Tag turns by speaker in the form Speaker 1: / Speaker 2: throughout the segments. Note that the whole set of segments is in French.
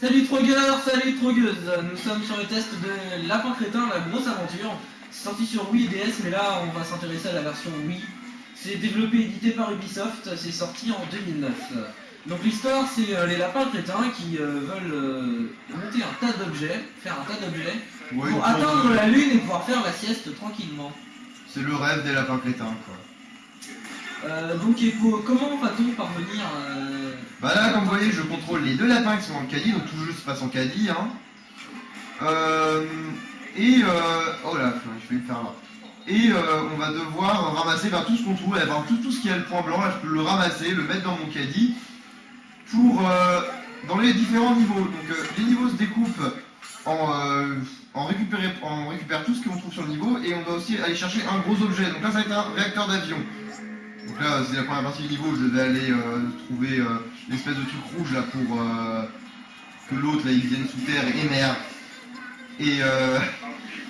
Speaker 1: Salut trogueurs, salut trogueuses Nous sommes sur le test de Lapin Crétin, la grosse aventure. C'est sorti sur Wii et DS, mais là on va s'intéresser à la version Wii. C'est développé et édité par Ubisoft, c'est sorti en 2009. Donc l'histoire, c'est euh, les lapins crétins qui euh, veulent euh, monter un tas d'objets, faire un tas d'objets,
Speaker 2: Ouais,
Speaker 1: pour atteindre la lune et pouvoir faire la sieste tranquillement.
Speaker 2: C'est le rêve des lapins crétins, quoi.
Speaker 1: Euh, donc comment va-t-on parvenir euh,
Speaker 2: Bah là, comme vous voyez, je contrôle les deux lapins qui sont dans le caddie, donc tout le jeu se passe en caddie, hein. Euh, et, euh, oh là, je vais le faire là. Et euh, on va devoir ramasser ben, tout ce qu'on trouve, ben, tout, tout ce qui a le point blanc, là je peux le ramasser, le mettre dans mon caddie, pour, dans les différents niveaux. Donc les niveaux se découpent en, en, tout ce qu'on trouve sur le niveau, et on doit aussi aller chercher un gros objet. Donc là ça va être un réacteur d'avion. Là, c'est la première partie du niveau, je vais aller euh, trouver euh, l'espèce de truc rouge là pour euh, que l'autre là il vienne sous terre et émerge. Et, euh,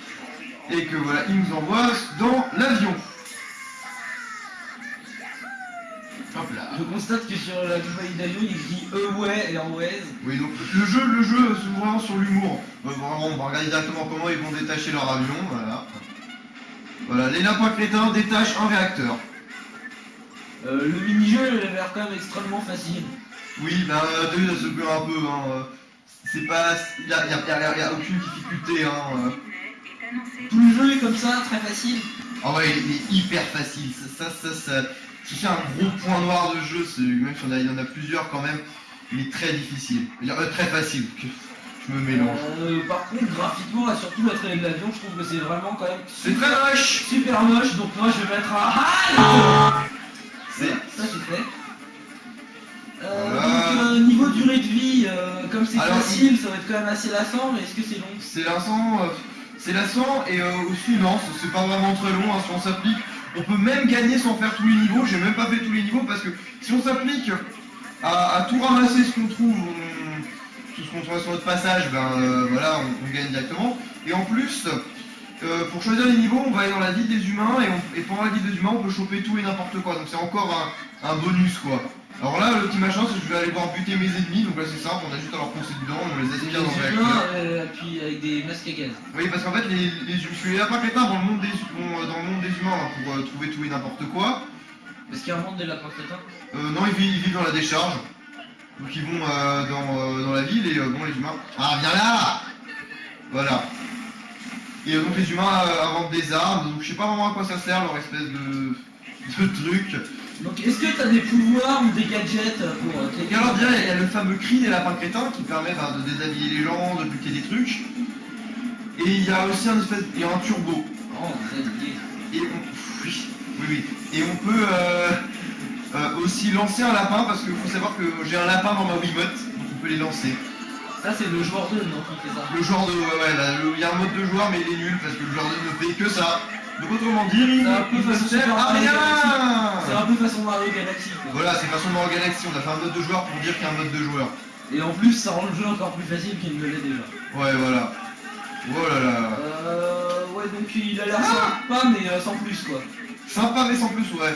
Speaker 2: et que voilà, il nous envoie dans l'avion. Hop là.
Speaker 1: Je constate que sur la compagnie d'avion il dit Away Airways.
Speaker 2: Oui, donc le jeu, le jeu vraiment sur l'humour. Vraiment, on va regarder directement comment ils vont détacher leur avion, voilà. Voilà, les lapins crétins détachent un réacteur.
Speaker 1: Euh, le mini-jeu il a l'air quand même extrêmement facile.
Speaker 2: Oui, ben, euh, t'as vu, ça se perd un peu, hein. C'est pas. Il y a, y a- y a- y a aucune difficulté, hein.
Speaker 1: Tout le jeu est comme ça, très facile.
Speaker 2: Ah ouais, il est hyper facile. Ça, ça, ça, ça- c'est un gros point noir de jeu. c'est- Même si on a- il y en a plusieurs quand même, il est très difficile. Euh, très facile. Je me mélange.
Speaker 1: Euh, par contre, graphiquement, et surtout la traînée de l'avion, je trouve que c'est vraiment quand même
Speaker 2: C'est très moche.
Speaker 1: super moche. Donc moi, je vais mettre un HALT Ça, c'est fait. Euh,
Speaker 2: Voilà.
Speaker 1: Donc, euh, niveau durée de vie, euh, comme c'est facile, ça va être quand même assez lassant, mais est-ce que c'est long?
Speaker 2: C'est lassant, euh, c'est lassant et aussi non, c'est- pas vraiment très long hein, si on s'applique. On peut même gagner sans faire tous les niveaux. J'ai même pas fait tous les niveaux parce que si on s'applique à, à tout ramasser ce qu'on trouve, on- tout ce qu'on trouve sur notre passage, ben voilà, on, on gagne directement. Et en plus, euh, pour choisir les niveaux, on va aller dans la ville des humains et, on- et pendant la ville des humains, on peut choper tout et n'importe quoi. Donc c'est encore un, un bonus quoi. Alors là, le petit machin, c'est que je vais aller voir buter mes ennemis. Donc là, c'est simple, on a juste à leur foncer dedans, on les aspire dans le réacteur.
Speaker 1: euh, puis avec des masques à gaz.
Speaker 2: Oui, parce qu'en fait, les, les, je suis lapins crétins dans le monde des, vont, euh, dans le monde des humains hein, pour euh, trouver tout et n'importe quoi.
Speaker 1: Est-ce qu'il y a un monde des lapins crétins
Speaker 2: Euh, non, ils vivent, ils vivent dans la décharge. Donc ils vont euh, dans, euh, dans la ville et euh, bon, les humains. Ah, viens là Voilà. Et donc les humains euh, inventent des armes. Donc je sais pas vraiment à quoi ça sert leur espèce de, de truc.
Speaker 1: Donc, est-ce que t'as des pouvoirs ou des gadgets pour euh,
Speaker 2: Et alors déjà, il y a le fameux cri des lapins crétins qui permet ben, de déshabiller les gens, de buter des trucs. Et il y a aussi un espèce, il y a un turbo.
Speaker 1: Oh.
Speaker 2: Et on, oui, oui, oui. Et on peut euh, euh, aussi lancer un lapin parce qu'il faut savoir que j'ai un lapin dans ma Wiimote, donc on peut les lancer.
Speaker 1: Ça, c'est le joueur 2, non, qui fait ça
Speaker 2: Le genre de, ouais, ouais, là, il y a un mode de joueur mais il est nul parce que le genre de ne fait que ça. Donc autrement il,
Speaker 1: C'est un peu
Speaker 2: ne
Speaker 1: façon
Speaker 2: sert
Speaker 1: Super
Speaker 2: à
Speaker 1: Mario C'est
Speaker 2: rien.
Speaker 1: un peu façon Mario Galaxy, quoi.
Speaker 2: Voilà, c'est façon Mario Galaxy, on a fait un mode de joueur pour dire qu'il y a un mode de joueur.
Speaker 1: Et en plus, ça rend le jeu encore plus facile qu'il ne l'est déjà.
Speaker 2: Ouais, voilà. Oh là là.
Speaker 1: Euh, ouais, donc il a l'air sympa, mais euh, sans plus, quoi.
Speaker 2: Sympa mais sans plus, ouais.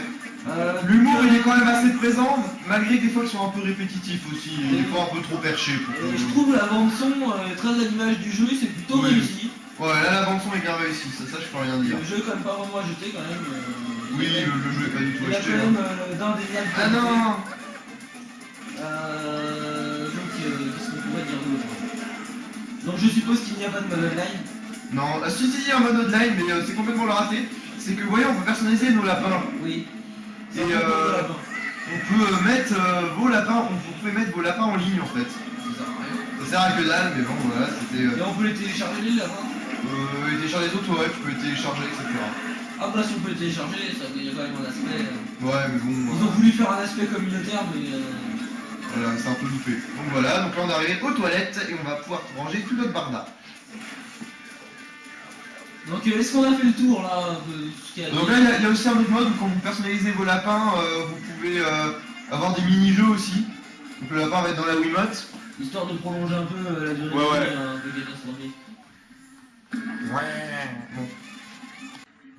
Speaker 1: Euh,
Speaker 2: L'humour il est quand même assez présent, malgré que des fois ils sont un peu répétitifs aussi, et des fois un peu trop perchés. pour
Speaker 1: euh, je trouve la bande-son euh, très à l'image du jeu, c'est plutôt
Speaker 2: Oui.
Speaker 1: réussi.
Speaker 2: Ouais, là la bande son est bien réussie, ça, ça je peux rien dire.
Speaker 1: Le jeu, quand même, pas vraiment jeter, quand même. euh,
Speaker 2: Oui,
Speaker 1: a-
Speaker 2: le, jeu est pas du tout
Speaker 1: Il a
Speaker 2: acheté.
Speaker 1: quand
Speaker 2: hein.
Speaker 1: même euh, d'indéniables
Speaker 2: Ah non
Speaker 1: Euh, donc, euh, qu'est-ce qu'on pourrait dire d'autre? Donc, je suppose qu'il n'y a pas de mode online.
Speaker 2: Non, ah, si si, il y a un mode online, mais euh, c'est complètement le raté. C'est que, vous voyez, on peut personnaliser nos lapins.
Speaker 1: Oui.
Speaker 2: Et, euh, On peut euh, mettre euh, vos lapins, on, vous pouvez mettre vos lapins en ligne en fait. Ça sert à que dalle, mais bon, voilà, c'était...
Speaker 1: Et
Speaker 2: Euh,
Speaker 1: on peut les télécharger les lapins?
Speaker 2: euh, et télécharger les autres, ouais, tu peux les télécharger, etc.
Speaker 1: Ah bah si on peut les télécharger, ça il y a quand même un aspect.
Speaker 2: Ouais, mais bon...
Speaker 1: Ils ont voulu faire un aspect communautaire, mais euh,
Speaker 2: Voilà, c'est un peu loupé. Donc voilà, donc là on est arrivé aux toilettes et on va pouvoir ranger tout notre barda.
Speaker 1: Donc euh, est-ce qu'on a fait le tour là de
Speaker 2: Donc là il y, a- il y a aussi un autre mode où quand vous personnalisez vos lapins, euh, vous pouvez euh, avoir des mini-jeux aussi. Donc le lapin va être dans la Wiimote.
Speaker 1: Histoire de prolonger un peu euh, la durée
Speaker 2: Ouais,
Speaker 1: de
Speaker 2: ouais.
Speaker 1: hein, de.
Speaker 2: Ouais. Bon.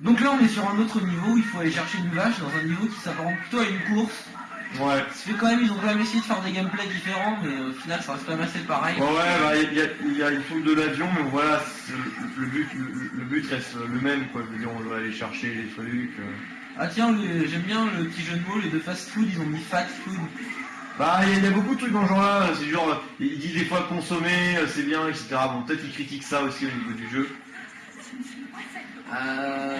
Speaker 1: Donc là on est sur un autre niveau, il faut aller chercher une vache dans un niveau qui s'apparente plutôt à une course.
Speaker 2: Ouais.
Speaker 1: Ça fait quand même, ils ont quand même essayé de faire des gameplays différents, mais au final, ça reste quand même assez pareil.
Speaker 2: Ouais, bah, il y, a, y a une faute de l'avion, mais voilà, le but, le, le but reste le même, quoi. Je veux dire, on doit aller chercher les trucs. euh.
Speaker 1: Ah tiens, j'aime bien le petit jeu de mots, les deux fast food, ils ont mis fat food.
Speaker 2: Bah, il y, a- il y a beaucoup de trucs dans ce genre-là. C'est genre, il dit des fois consommer, euh, c'est bien, etc. Bon, peut-être qu'il critique ça aussi au niveau du jeu.
Speaker 1: Euh...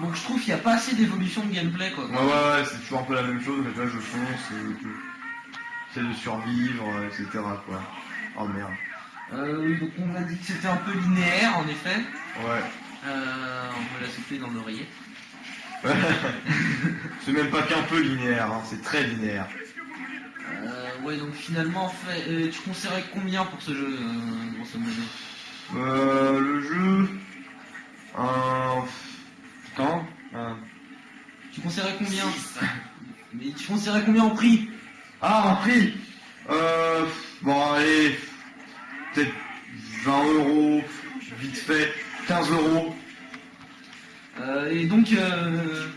Speaker 1: Donc je trouve qu'il n'y a pas assez d'évolution de gameplay quoi.
Speaker 2: Ouais, ouais, ouais, c'est toujours un peu la même chose. Mais tu vois, je fonce, j'essaie de survivre, euh, etc. Quoi. Oh merde.
Speaker 1: Euh, oui, donc on a dit que c'était un peu linéaire en effet.
Speaker 2: Ouais.
Speaker 1: Euh, on me l'a soufflé dans l'oreiller.
Speaker 2: c'est même pas qu'un peu linéaire, hein, c'est très linéaire.
Speaker 1: Euh, ouais, donc finalement, en fait, euh, tu conseillerais combien pour ce jeu, euh, grosso modo?
Speaker 2: Euh, le jeu. Un. Putain. Un...
Speaker 1: Tu conseillerais combien Mais tu conseillerais combien en prix
Speaker 2: Ah, en prix Euh. Bon, allez. Peut-être 20 euros, vite fait. 15 euros.
Speaker 1: Euh, Et donc, euh,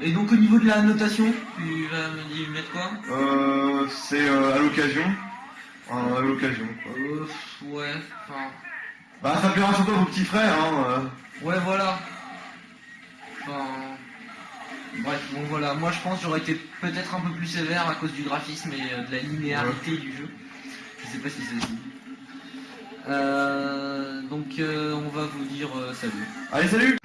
Speaker 1: et donc au niveau de la notation, tu vas me dire mettre quoi?
Speaker 2: Euh. C'est euh, à l'occasion. Euh, à l'occasion,
Speaker 1: euh, Ouais, enfin,
Speaker 2: Bah, ça plaira surtout à vos petits frères, hein. euh.
Speaker 1: ouais, voilà. Enfin, bref, bon voilà, moi je pense que j'aurais été peut-être un peu plus sévère à cause du graphisme et euh, de la linéarité du jeu. Je sais pas si c'est dit. Euh, donc euh, on va vous dire euh, salut.
Speaker 2: Allez, salut.